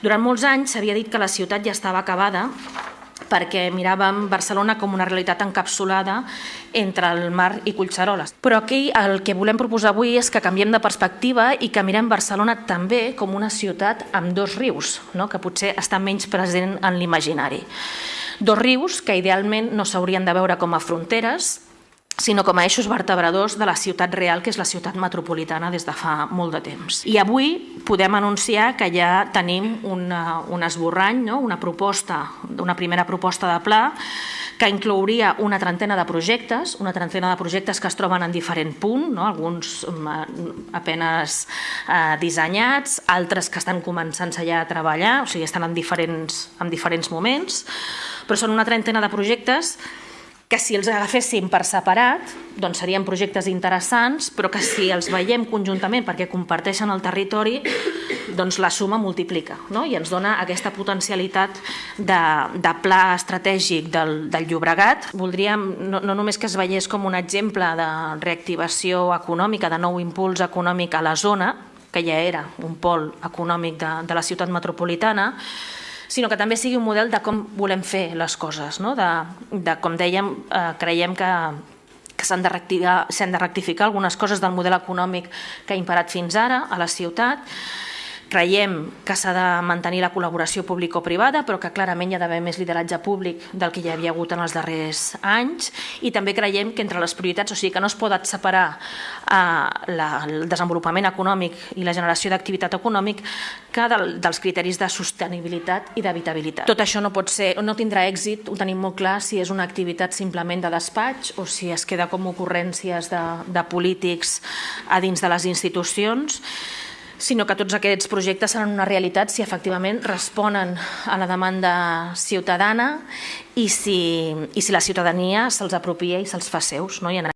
Durant molts anys s'havia dit que la ciutat ja estava acabada perquè miràvem Barcelona com una realitat encapsulada entre el mar i Collseroles. Però aquí el que volem proposar avui és que canviem de perspectiva i que mirem Barcelona també com una ciutat amb dos rius, no? que potser està menys present en l'imaginari. Dos rius que idealment no s'haurien de veure com a fronteres, sinó com a eixos vertebradors de la ciutat real, que és la ciutat metropolitana des de fa molt de temps. I avui podem anunciar que ja tenim una, un esborrany, no? una proposta, una primera proposta de pla que inclouria una trentena de projectes, una trentena de projectes que es troben en diferent punt, no? alguns mm, apenes eh, dissenyats, altres que estan començant-se ja a treballar, o sigui, estan en diferents, en diferents moments, però són una trentena de projectes que si els agaféssim per separat doncs serien projectes interessants, però que si els veiem conjuntament perquè comparteixen el territori, doncs la suma multiplica no? i ens dona aquesta potencialitat de, de pla estratègic del, del Llobregat. Voldríem no, no només que es veiés com un exemple de reactivació econòmica, de nou impuls econòmic a la zona, que ja era un pol econòmic de, de la ciutat metropolitana, sinó que també sigui un model de com volem fer les coses, no? de, de com dèiem, eh, creiem que que s'han de, rectificar, de rectificar algunes coses del model econòmic que ha imperat fins ara a la ciutat, Creiem que s'ha de mantenir la col·laboració público-privada, però que clarament hi ha d'haver més lideratge públic del que hi havia hagut en els darrers anys i també creiem que entre les prioritats, o sigui que no es poden separar eh, el desenvolupament econòmic i la generació d'activitat econòmic que del, dels criteris de sostenibilitat i d'habitabilitat. Tot això no pot ser, no tindrà èxit, ho tenim molt clar, si és una activitat simplement de despatx o si es queda com ocurrències de, de polítics a dins de les institucions sinó que tots aquests projectes seran una realitat si efectivament responen a la demanda ciutadana i si, i si la ciutadania se'ls apropia i se'ls fa seus. No? I en